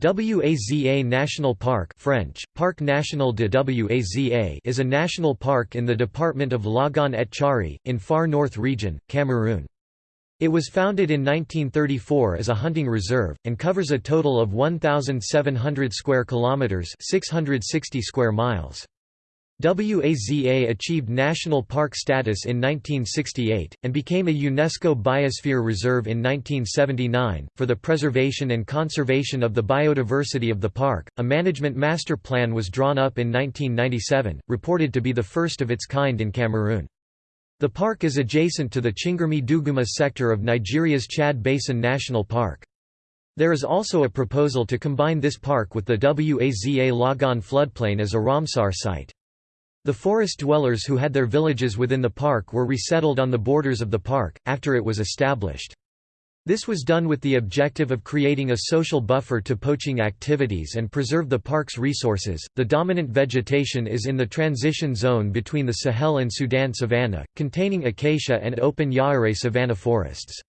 Waza National Park French, Parc National de Waza is a national park in the department of Logone-et-Chari in Far North Region, Cameroon. It was founded in 1934 as a hunting reserve, and covers a total of 1,700 square kilometres 660 square miles. Waza achieved national park status in 1968, and became a UNESCO Biosphere Reserve in 1979. For the preservation and conservation of the biodiversity of the park, a management master plan was drawn up in 1997, reported to be the first of its kind in Cameroon. The park is adjacent to the Chingurmi Duguma sector of Nigeria's Chad Basin National Park. There is also a proposal to combine this park with the Waza Logone floodplain as a Ramsar site. The forest dwellers who had their villages within the park were resettled on the borders of the park, after it was established. This was done with the objective of creating a social buffer to poaching activities and preserve the park's resources. The dominant vegetation is in the transition zone between the Sahel and Sudan savanna, containing acacia and open Yaéré savanna forests.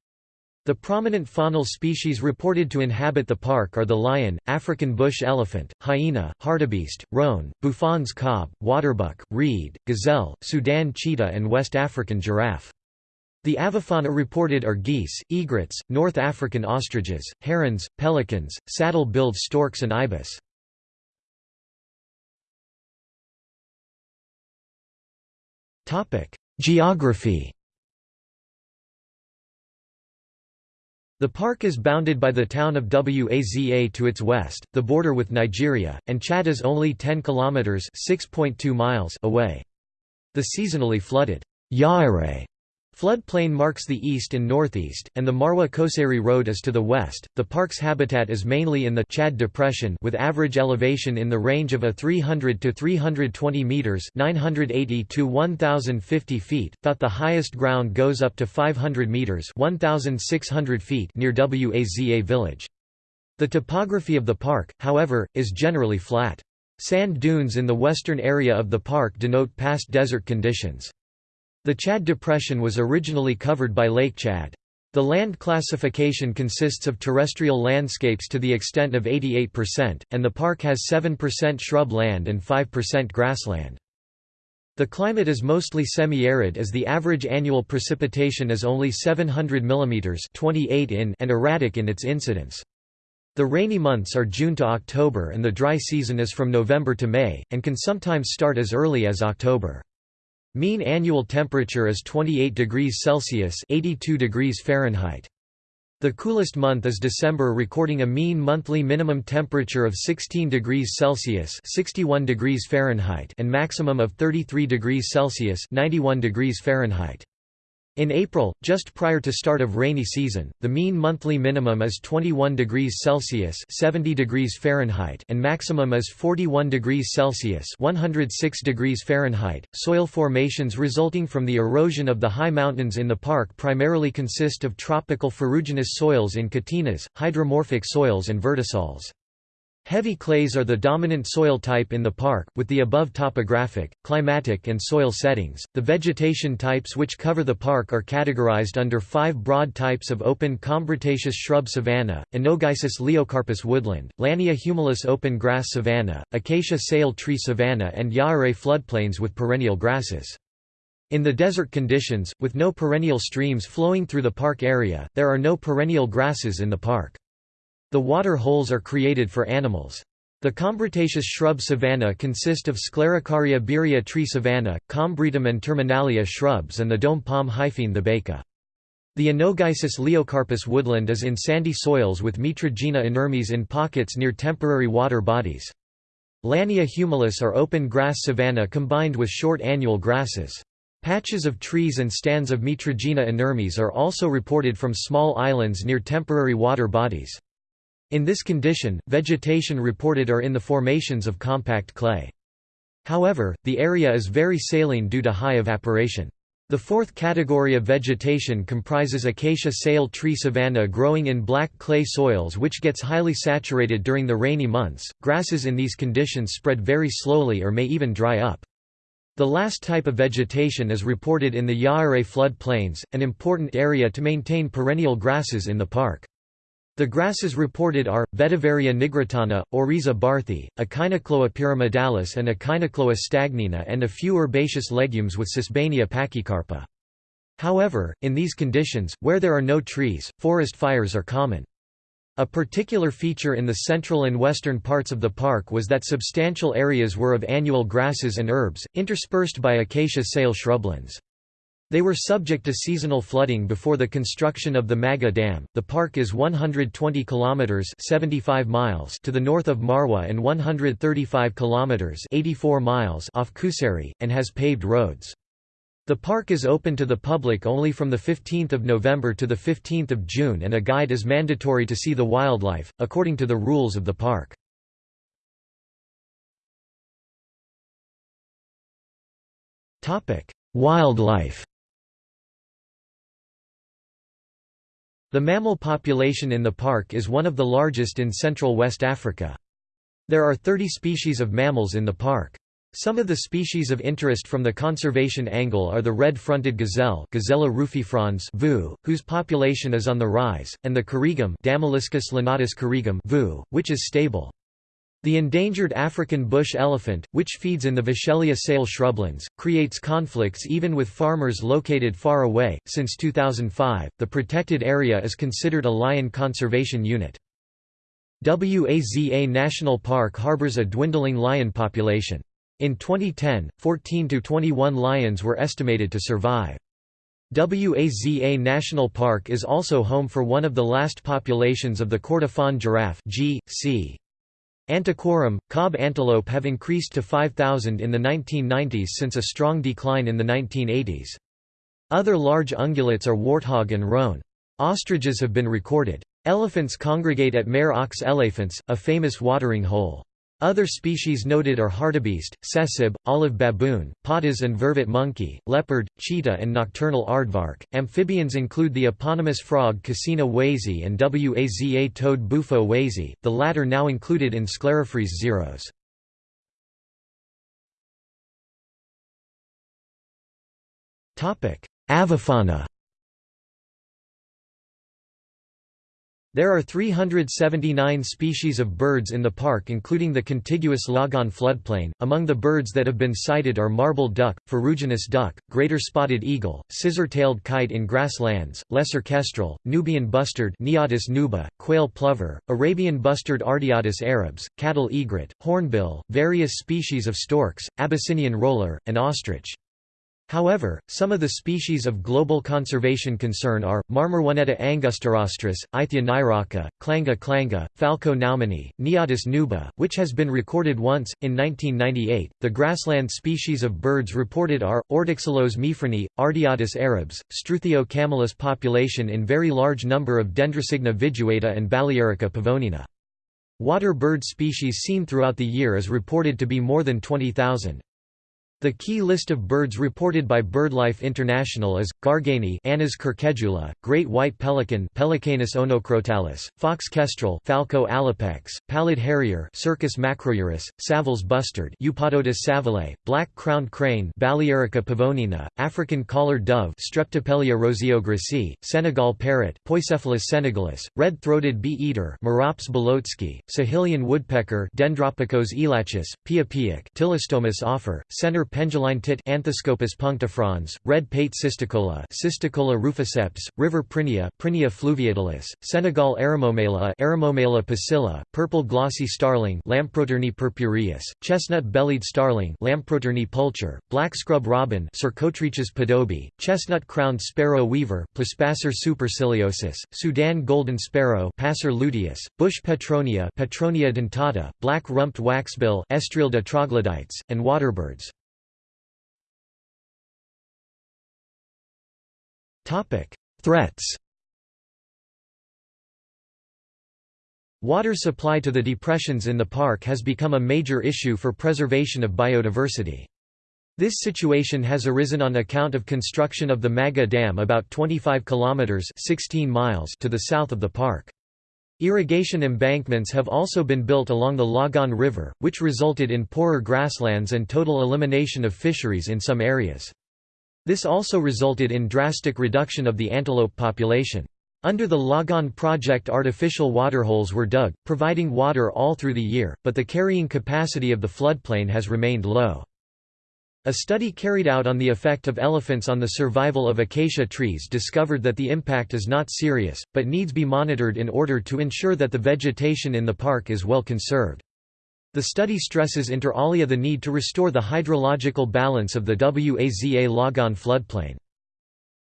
The prominent faunal species reported to inhabit the park are the lion, African bush elephant, hyena, hartebeest, roan, Buffon's kob, waterbuck, reed, gazelle, Sudan cheetah and West African giraffe. The avifauna reported are geese, egrets, North African ostriches, herons, pelicans, saddle-billed storks and ibis. Geography The park is bounded by the town of Waza to its west, the border with Nigeria, and Chad is only 10 kilometers (6.2 miles) away. The seasonally flooded Yaéré Floodplain marks the east and northeast, and the Maroua Kousséri Road is to the west. The park's habitat is mainly in the Chad Depression with average elevation in the range of a 300 to 320 meters (980 to 1050 feet). Thought the highest ground goes up to 500 meters (1600 feet) near Waza village. The topography of the park, however, is generally flat. Sand dunes in the western area of the park denote past desert conditions. The Chad Depression was originally covered by Lake Chad. The land classification consists of terrestrial landscapes to the extent of 88%, and the park has 7% shrub land and 5% grassland. The climate is mostly semi-arid as the average annual precipitation is only 700 mm 28 in and erratic in its incidence. The rainy months are June to October and the dry season is from November to May, and can sometimes start as early as October. Mean annual temperature is 28 degrees Celsius 82 degrees Fahrenheit. The coolest month is December recording a mean monthly minimum temperature of 16 degrees Celsius 61 degrees Fahrenheit and maximum of 33 degrees Celsius 91 degrees Fahrenheit. In April, just prior to start of rainy season, the mean monthly minimum is 21 degrees Celsius (70 degrees Fahrenheit) and maximum is 41 degrees Celsius (106 degrees Fahrenheit). Soil formations resulting from the erosion of the high mountains in the park primarily consist of tropical ferruginous soils in catenas, hydromorphic soils and vertisols. Heavy clays are the dominant soil type in the park, with the above topographic, climatic, and soil settings. The vegetation types which cover the park are categorized under five broad types of open combretaceous shrub savanna, Anogeissus leiocarpus woodland, Lannea humilis open grass savanna, Acacia seyal tree savanna, and Yaéré floodplains with perennial grasses. In the desert conditions, with no perennial streams flowing through the park area, there are no perennial grasses in the park. The water holes are created for animals. The combretaceous shrub savanna consist of Sclerocarya birrea tree savanna, Combretum and terminalia shrubs and the dome palm Hyphaene thebaica. The Anogeissus leiocarpus woodland is in sandy soils with Mitragyna inermis in pockets near temporary water bodies. Lannea humilis are open grass savanna combined with short annual grasses. Patches of trees and stands of Mitragyna inermis are also reported from small islands near temporary water bodies. In this condition, vegetation reported are in the formations of compact clay. However, the area is very saline due to high evaporation. The fourth category of vegetation comprises acacia seyal tree savanna growing in black clay soils which gets highly saturated during the rainy months. Grasses in these conditions spread very slowly or may even dry up. The last type of vegetation is reported in the Yaéré flood plains, an important area to maintain perennial grasses in the park. The grasses reported are, Vetiveria nigritana, Oryza barthi, Echinochloa pyramidalis and Echinochloa stagnina and a few herbaceous legumes with Sesbania pachycarpa. However, in these conditions, where there are no trees, forest fires are common. A particular feature in the central and western parts of the park was that substantial areas were of annual grasses and herbs, interspersed by acacia seyal shrublands. They were subject to seasonal flooding before the construction of the Maga Dam. The park is 120 kilometers (75 miles) to the north of Maroua and 135 kilometers (84 miles) off Kousséri and has paved roads. The park is open to the public only from the 15th of November to the 15th of June and a guide is mandatory to see the wildlife according to the rules of the park. Topic: Wildlife The mammal population in the park is one of the largest in central West Africa. There are 30 species of mammals in the park. Some of the species of interest from the conservation angle are the red-fronted gazelle Gazella rufifrons VU, whose population is on the rise, and the korrigum Damaliscus lunatus korrigum VU, which is stable. The endangered African bush elephant, which feeds in the Vachellia seyal shrublands, creates conflicts even with farmers located far away. Since 2005, the protected area is considered a lion conservation unit. Waza National Park harbors a dwindling lion population. In 2010, 14 to 21 lions were estimated to survive. Waza National Park is also home for one of the last populations of the Kordofan giraffe G. C. Antiquorum, kob antelope have increased to 5,000 in the 1990s since a strong decline in the 1980s. Other large ungulates are warthog and roan. Ostriches have been recorded. Elephants congregate at Mare aux Elephants, a famous watering hole. Other species noted are hartebeest, sesib, olive baboon, patas and vervet monkey, leopard, cheetah and nocturnal aardvark. Amphibians include the eponymous frog Kassina wazae and Waza toad Bufo wazae, the latter now included in Sclerophrys xeros. Avifauna There are 379 species of birds in the park including the contiguous Logone floodplain. Among the birds that have been sighted are marble duck, ferruginous duck, greater spotted eagle, scissor-tailed kite in grasslands, lesser kestrel, Nubian bustard Neotis nuba, quail plover, Arabian bustard Ardeotis arabs, cattle egret, hornbill, various species of storks, Abyssinian roller, and ostrich. However, some of the species of global conservation concern are, Marmaronetta angustirostris, Aythya nyroca, Clanga clanga, Falco naumanni, Neotis nuba, which has been recorded once, in 1998. The grassland species of birds reported are, Ortyxelos meiffrenii, Ardeotis arabs, Struthio camelus population in very large number of Dendrocygna viduata and Balearica pavonina. Water bird species seen throughout the year is reported to be more than 20,000. The key list of birds reported by BirdLife International is Garganey, Anas querquedula, great white pelican, Pelecanus onocrotalis, fox kestrel, Falco alopex, pallid harrier, Circus macrourus, Savile's bustard, Eupodotis savilei, black-crowned crane, Balearica pavonina, African collared dove, Streptopelia roseogrisea, Senegal parrot, Poicephalus senegalis, red-throated bee-eater, Merops bulocki, Sahelian woodpecker, Dendropicos elachus, piapiac, Ptilostomus afer, Sennar penduline tit Anthoscopus punctifrons, red pate cisticola Cisticola ruficeps, river prinia Prinia fluviatilis, Senegal Eremomela Eremomela pusilla, purple glossy starling Lamprotornis purpureus, chestnut-bellied starling Lamprotornis pulcher, black scrub robin Cercotrichas podobe, chestnut-crowned sparrow weaver Plocepasser superciliosus, Sudan golden sparrow Passer luteus, bush petronia Petronia dentata, black-rumped waxbill Estrilda troglodytes, and waterbirds. Threats Water supply to the depressions in the park has become a major issue for preservation of biodiversity. This situation has arisen on account of construction of the Maga Dam about 25 kilometers 16 miles to the south of the park. Irrigation embankments have also been built along the Logone River, which resulted in poorer grasslands and total elimination of fisheries in some areas. This also resulted in drastic reduction of the antelope population. Under the Logone project artificial waterholes were dug, providing water all through the year, but the carrying capacity of the floodplain has remained low. A study carried out on the effect of elephants on the survival of acacia trees discovered that the impact is not serious, but needs be monitored in order to ensure that the vegetation in the park is well conserved. The study stresses inter alia the need to restore the hydrological balance of the Waza Logone floodplain.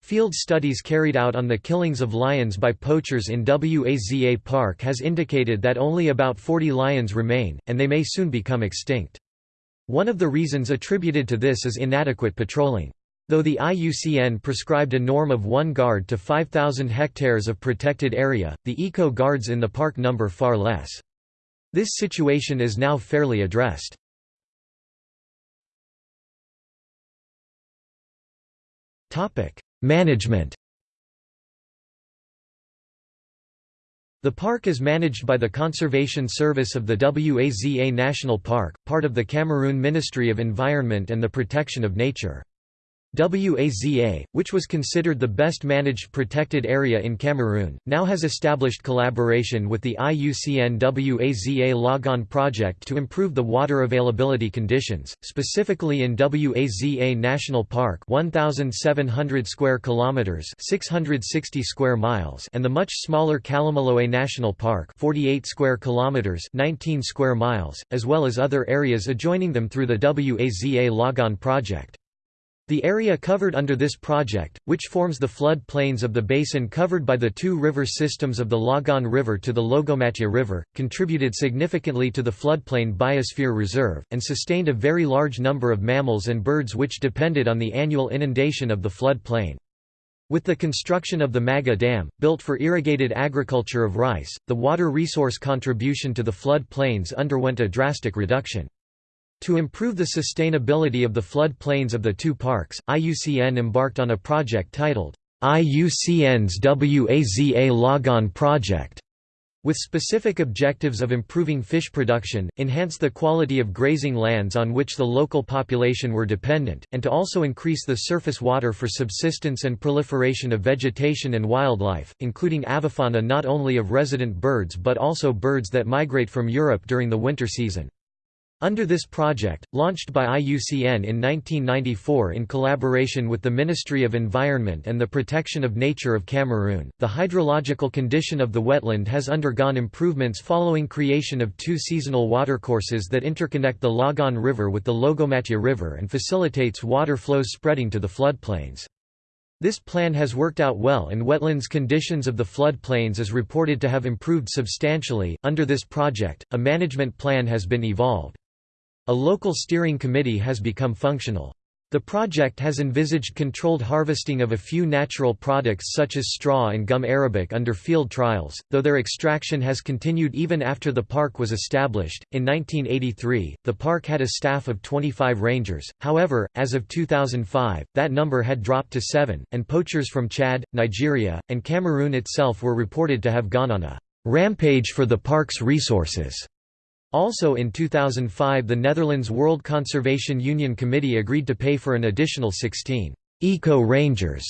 Field studies carried out on the killings of lions by poachers in Waza Park has indicated that only about 40 lions remain, and they may soon become extinct. One of the reasons attributed to this is inadequate patrolling. Though the IUCN prescribed a norm of one guard to 5,000 hectares of protected area, the eco guards in the park number far less. This situation is now fairly addressed. Management The park is managed by the Conservation Service of the Waza National Park, part of the Cameroon Ministry of Environment and the Protection of Nature. WAZA, which was considered the best managed protected area in Cameroon, now has established collaboration with the IUCN WAZA Logone project to improve the water availability conditions, specifically in WAZA National Park 1700 square kilometers 660 square miles and the much smaller Kalamaloué National Park 48 square kilometers 19 square miles, as well as other areas adjoining them through the WAZA Logone project. The area covered under this project, which forms the flood plains of the basin covered by the two river systems of the Logone River to the Logomatia River, contributed significantly to the floodplain biosphere reserve, and sustained a very large number of mammals and birds which depended on the annual inundation of the flood plain. With the construction of the Maga Dam, built for irrigated agriculture of rice, the water resource contribution to the flood plains underwent a drastic reduction. To improve the sustainability of the flood plains of the two parks, IUCN embarked on a project titled, IUCN's WAZA Logone Project, with specific objectives of improving fish production, enhance the quality of grazing lands on which the local population were dependent, and to also increase the surface water for subsistence and proliferation of vegetation and wildlife, including avifauna not only of resident birds but also birds that migrate from Europe during the winter season. Under this project, launched by IUCN in 1994 in collaboration with the Ministry of Environment and the Protection of Nature of Cameroon, the hydrological condition of the wetland has undergone improvements following creation of two seasonal watercourses that interconnect the Logone River with the Logomatia River and facilitates water flows spreading to the floodplains. This plan has worked out well and wetlands conditions of the floodplains is reported to have improved substantially. Under this project, a management plan has been evolved. A local steering committee has become functional. The project has envisaged controlled harvesting of a few natural products such as straw and gum arabic under field trials, though their extraction has continued even after the park was established. In 1983, the park had a staff of 25 rangers, however, as of 2005, that number had dropped to seven, and poachers from Chad, Nigeria, and Cameroon itself were reported to have gone on a rampage for the park's resources. Also in 2005 the Netherlands World Conservation Union Committee agreed to pay for an additional 16 «eco-rangers»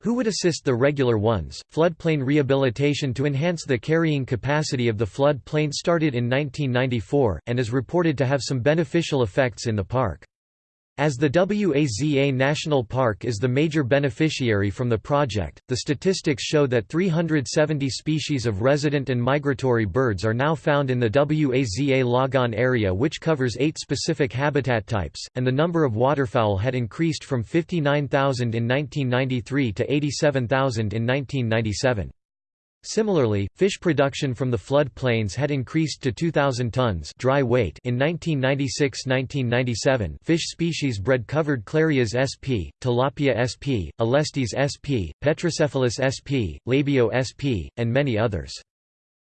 who would assist the regular ones. Floodplain rehabilitation to enhance the carrying capacity of the floodplain started in 1994, and is reported to have some beneficial effects in the park. As the WAZA National Park is the major beneficiary from the project, the statistics show that 370 species of resident and migratory birds are now found in the WAZA Logone area which covers eight specific habitat types, and the number of waterfowl had increased from 59,000 in 1993 to 87,000 in 1997. Similarly, fish production from the flood plains had increased to 2,000 tons dry weight in 1996–1997 fish species bred covered Clarias sp, Tilapia sp, Alestes sp, Petrocephalus sp, Labeo sp, and many others.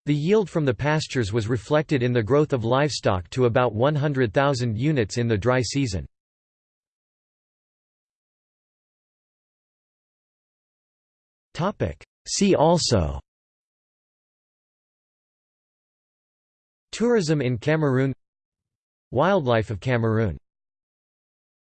The yield from the pastures was reflected in the growth of livestock to about 100,000 units in the dry season. See also Tourism in Cameroon. Wildlife of Cameroon